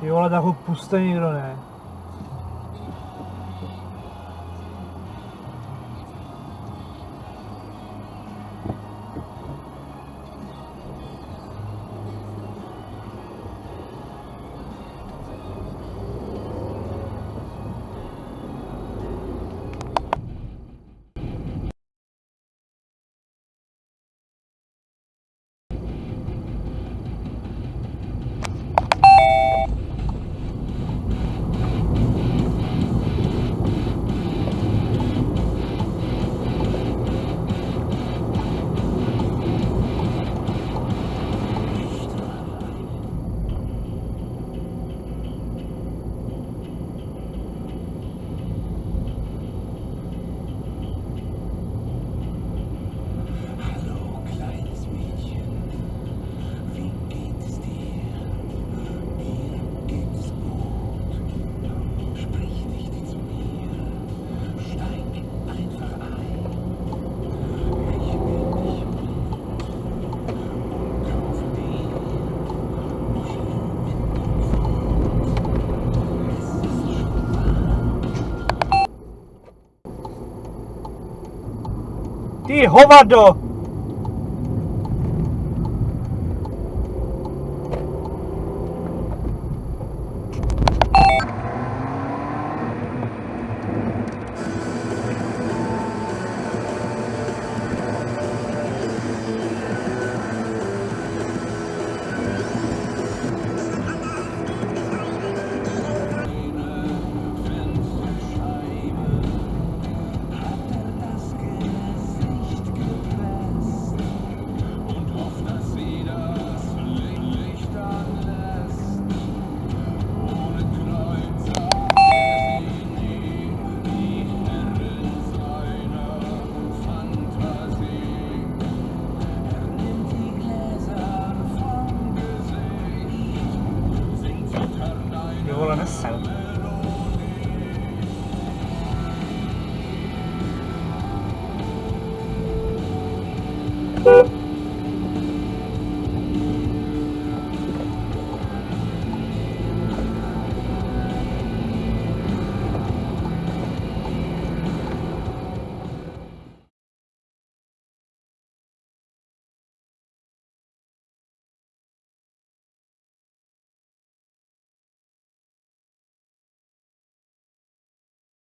Ty vole, tak ho puste někdo, ne? Ty hovado!